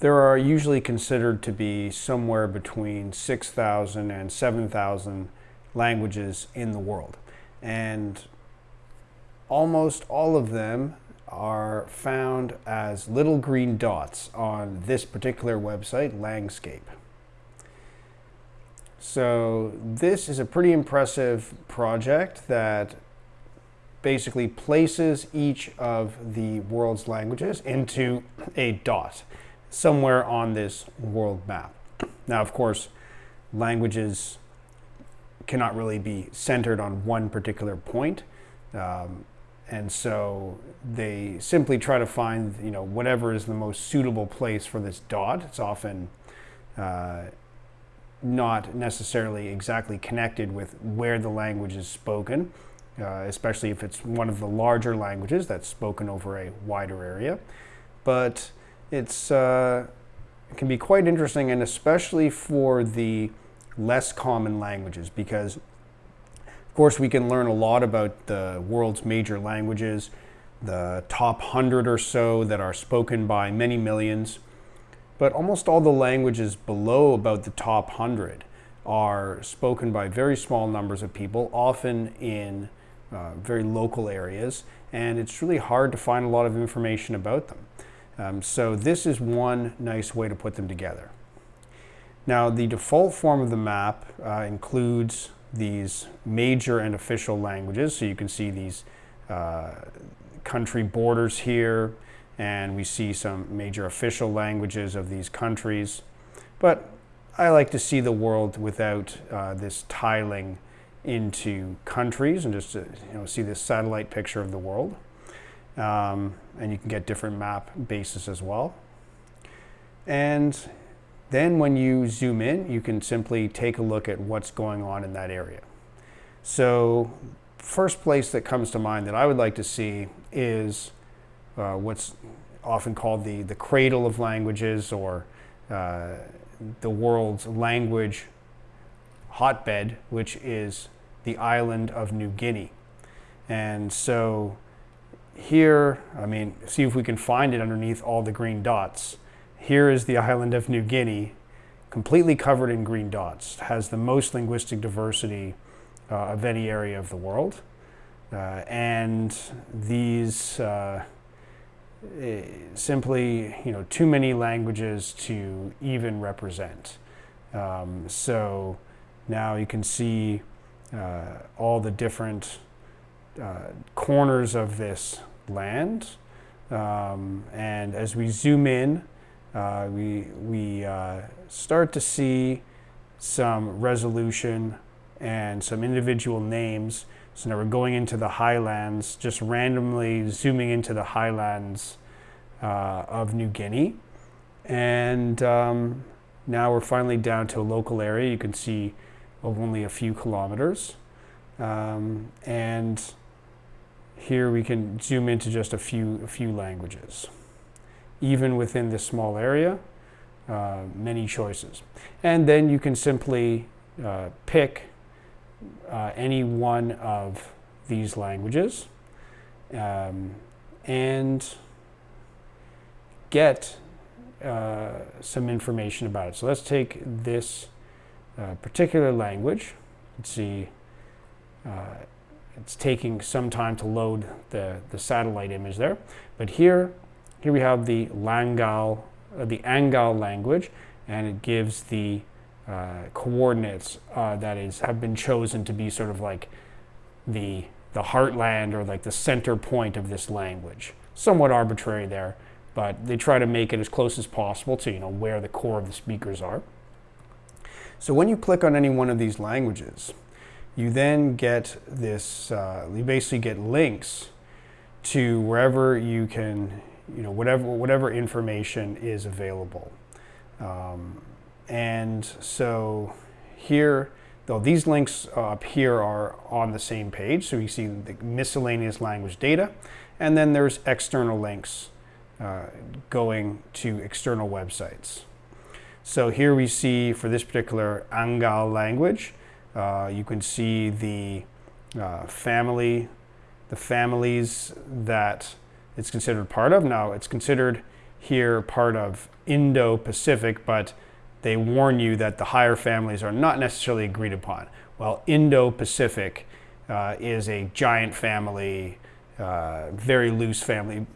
there are usually considered to be somewhere between 6,000 and 7,000 languages in the world. And almost all of them are found as little green dots on this particular website, Langscape. So this is a pretty impressive project that basically places each of the world's languages into a dot somewhere on this world map. Now, of course, languages cannot really be centered on one particular point. Um, and so they simply try to find, you know, whatever is the most suitable place for this dot. It's often uh, not necessarily exactly connected with where the language is spoken, uh, especially if it's one of the larger languages that's spoken over a wider area. But it's, uh, it can be quite interesting, and especially for the less common languages, because of course we can learn a lot about the world's major languages, the top 100 or so that are spoken by many millions, but almost all the languages below about the top 100 are spoken by very small numbers of people, often in uh, very local areas, and it's really hard to find a lot of information about them. Um, so this is one nice way to put them together. Now the default form of the map uh, includes these major and official languages. So you can see these uh, country borders here and we see some major official languages of these countries. But I like to see the world without uh, this tiling into countries and just to, you know, see this satellite picture of the world. Um, and you can get different map bases as well. And then when you zoom in, you can simply take a look at what's going on in that area. So first place that comes to mind that I would like to see is uh, what's often called the, the cradle of languages or uh, the world's language hotbed, which is the island of New Guinea. And so here, I mean, see if we can find it underneath all the green dots. Here is the island of New Guinea, completely covered in green dots. Has the most linguistic diversity uh, of any area of the world. Uh, and these uh, eh, simply, you know, too many languages to even represent. Um, so now you can see uh, all the different uh, corners of this land. Um, and as we zoom in, uh, we, we uh, start to see some resolution and some individual names. So now we're going into the highlands, just randomly zooming into the highlands uh, of New Guinea. And um, now we're finally down to a local area. You can see of only a few kilometers. Um, and here we can zoom into just a few, a few languages. Even within this small area, uh, many choices. And then you can simply uh, pick uh, any one of these languages um, and get uh, some information about it. So let's take this uh, particular language. Let's see, uh, it's taking some time to load the, the satellite image there. But here, here we have the Langal, uh, the Angal language, and it gives the uh, coordinates uh, that is have been chosen to be sort of like the the heartland or like the center point of this language. Somewhat arbitrary there, but they try to make it as close as possible to you know where the core of the speakers are. So when you click on any one of these languages, you then get this, uh, you basically get links to wherever you can, you know, whatever, whatever information is available. Um, and so here, though these links up here are on the same page, so you see the miscellaneous language data, and then there's external links uh, going to external websites. So here we see for this particular Angal language, uh, you can see the uh, family, the families that it's considered part of. Now it's considered here part of Indo-Pacific, but they warn you that the higher families are not necessarily agreed upon. Well, Indo-Pacific uh, is a giant family, uh, very loose family.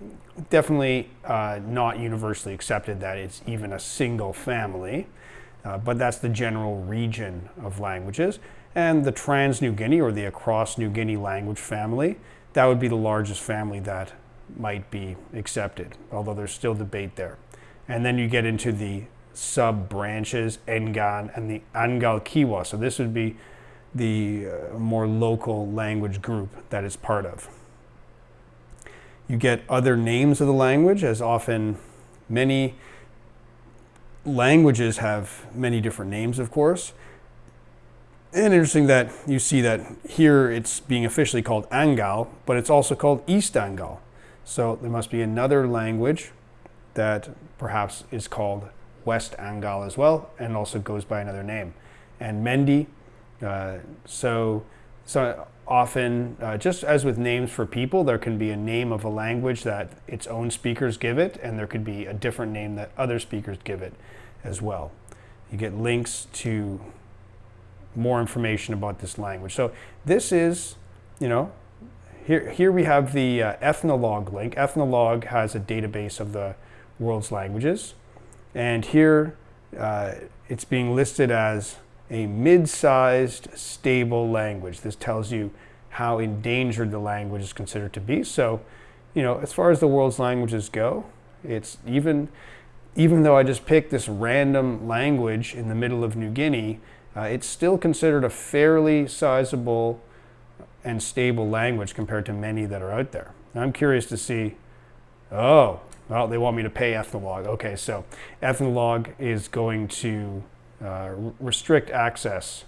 Definitely uh, not universally accepted that it's even a single family, uh, but that's the general region of languages. And the Trans-New Guinea or the across New Guinea language family, that would be the largest family that might be accepted, although there's still debate there. And then you get into the sub branches, Engan and the Angal Kewa. So this would be the uh, more local language group that it's part of. You get other names of the language, as often many languages have many different names, of course. And interesting that you see that here it's being officially called Angal, but it's also called East Angal. So there must be another language that perhaps is called West Angal as well, and also goes by another name. And Mendi, uh, so, so often, uh, just as with names for people, there can be a name of a language that its own speakers give it, and there could be a different name that other speakers give it as well. You get links to more information about this language. So this is, you know, here, here we have the uh, Ethnologue link. Ethnologue has a database of the world's languages. And here uh, it's being listed as a mid-sized stable language. This tells you how endangered the language is considered to be. So, you know, as far as the world's languages go, it's even, even though I just picked this random language in the middle of New Guinea, uh, it's still considered a fairly sizable and stable language compared to many that are out there. I'm curious to see, oh, well, they want me to pay Ethnologue. Okay, so Ethnologue is going to restrict access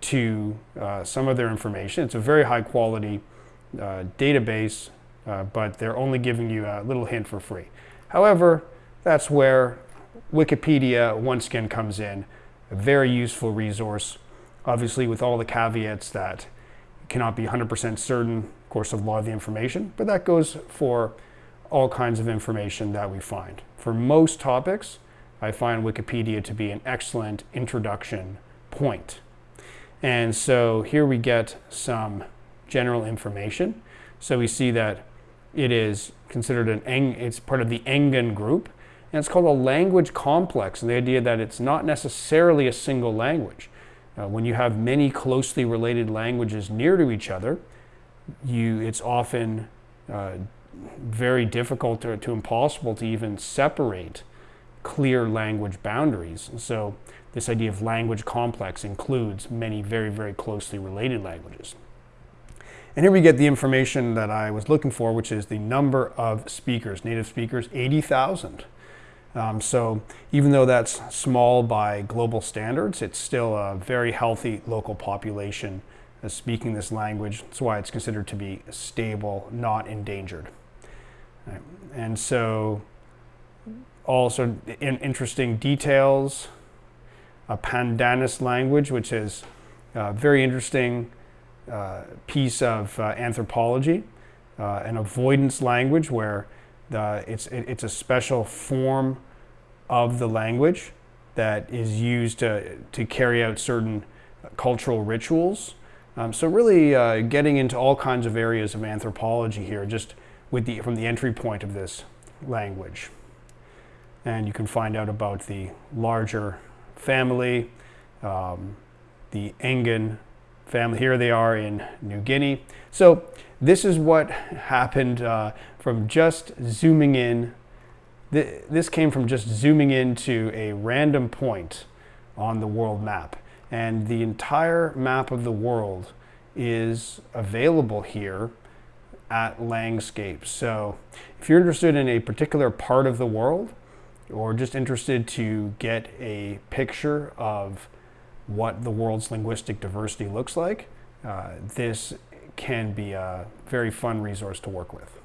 to uh, some of their information. It's a very high quality uh, database, uh, but they're only giving you a little hint for free. However, that's where Wikipedia once again comes in, a very useful resource, obviously with all the caveats that cannot be 100% certain, of course, of a lot of the information, but that goes for all kinds of information that we find. For most topics, I find Wikipedia to be an excellent introduction point. And so here we get some general information. So we see that it is considered an, Eng, it's part of the Engan group, and it's called a language complex, and the idea that it's not necessarily a single language. Uh, when you have many closely related languages near to each other, you, it's often uh, very difficult to, to impossible to even separate clear language boundaries. So this idea of language complex includes many very, very closely related languages. And here we get the information that I was looking for, which is the number of speakers, native speakers, 80,000. Um, so even though that's small by global standards, it's still a very healthy local population speaking this language. That's why it's considered to be stable, not endangered. Right. And so also in interesting details, a Pandanus language, which is a very interesting uh, piece of uh, anthropology, uh, an avoidance language where the, it's, it, it's a special form of the language that is used to, to carry out certain cultural rituals. Um, so really uh, getting into all kinds of areas of anthropology here, just with the, from the entry point of this language. And you can find out about the larger family, um, the Engan family. Here they are in New Guinea. So this is what happened uh, from just zooming in. This came from just zooming into a random point on the world map. And the entire map of the world is available here at Langscape. So if you're interested in a particular part of the world, or just interested to get a picture of what the world's linguistic diversity looks like, uh, this can be a very fun resource to work with.